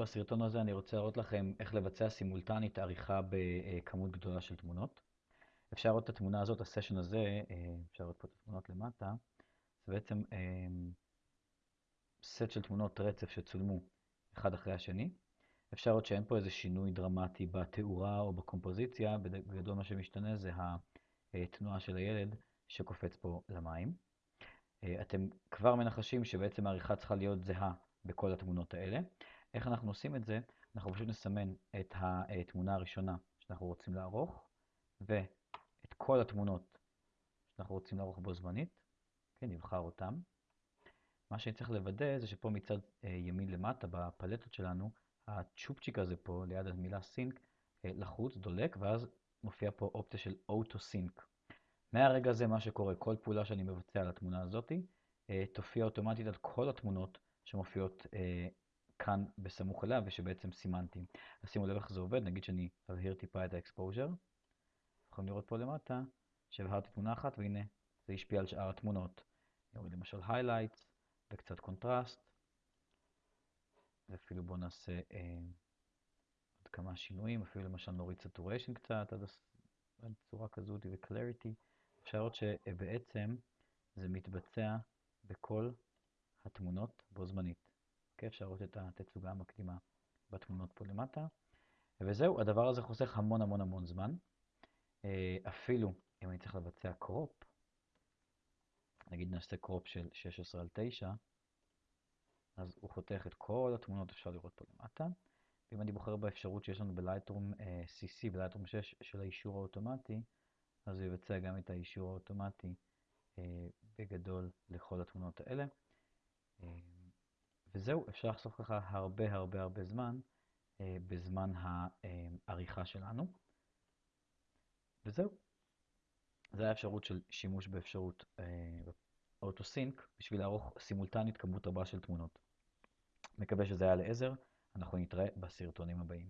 בסרטון הזה אני רוצה להראות לכם איך לבצע סימולטנית עריכה בכמות גדולה של תמונות. אפשר לראות את התמונה הזאת, הסשן הזה, אה, אפשר לראות פה את התמונות למטה, זה בעצם אה, סט של תמונות רצף שצולמו אחד אחרי השני. אפשר לראות שאין פה איזה שינוי דרמטי בתאורה או בקומפוזיציה, בגדול מה שמשתנה זה התנועה של הילד שקופץ פה למים. אה, אתם כבר מנחשים שבעצם העריכה צריכה להיות זהה בכל התמונות האלה. איך אנחנו עושים את זה? אנחנו פשוט נסמן את התמונה הראשונה שאנחנו רוצים לערוך, ואת כל התמונות שאנחנו רוצים לערוך בו זמנית, כן, נבחר אותם. מה שאני צריך לוודא זה שפה מצד אה, ימין למטה בפלטות שלנו, הצ'ופצ'יק הזה פה ליד המילה סינק אה, לחוץ, דולק, ואז מופיע פה אופציה של אוטו סינק. מהרגע הזה מה שקורה, כל פעולה שאני מבצע על התמונה הזאתי, אה, תופיע אוטומטית על כל התמונות שמופיעות כאן בסמוך אליה ושבעצם סימנתי. אז שימו לב איך זה עובד, נגיד שאני אבהיר טיפה את ה exposure. יכולים לראות פה למטה שהבהרתי תמונה אחת והנה זה השפיע על שאר התמונות. נוריד למשל highlights וקצת קונטרסט. ואפילו בואו נעשה אה, עוד כמה שינויים, אפילו למשל נוריד saturation קצת עד צורה כזאת ו-clarity. אפשר לראות שבעצם זה מתבצע בכל התמונות בו זמנית. אפשר לראות את התצוגה המקדימה בתמונות פה למטה. וזהו, הדבר הזה חוסך המון המון המון זמן. אה, אפילו אם אני צריך לבצע crop, נגיד נעשה crop של 16 על 9, אז הוא חותך את כל התמונות, אפשר לראות פה למטה. ואם אני בוחר באפשרות שיש לנו ב Lightroom אה, CC, ב Lightroom 6 של האישור האוטומטי, אז הוא יבצע גם את האישור האוטומטי אה, בגדול לכל התמונות האלה. וזהו, אפשר לחסוך ככה הרבה הרבה הרבה זמן אה, בזמן העריכה שלנו. וזהו. זו האפשרות של שימוש באפשרות אוטוסינק בשביל לערוך סימולטנית כמות רבה של תמונות. מקווה שזה היה לעזר, אנחנו נתראה בסרטונים הבאים.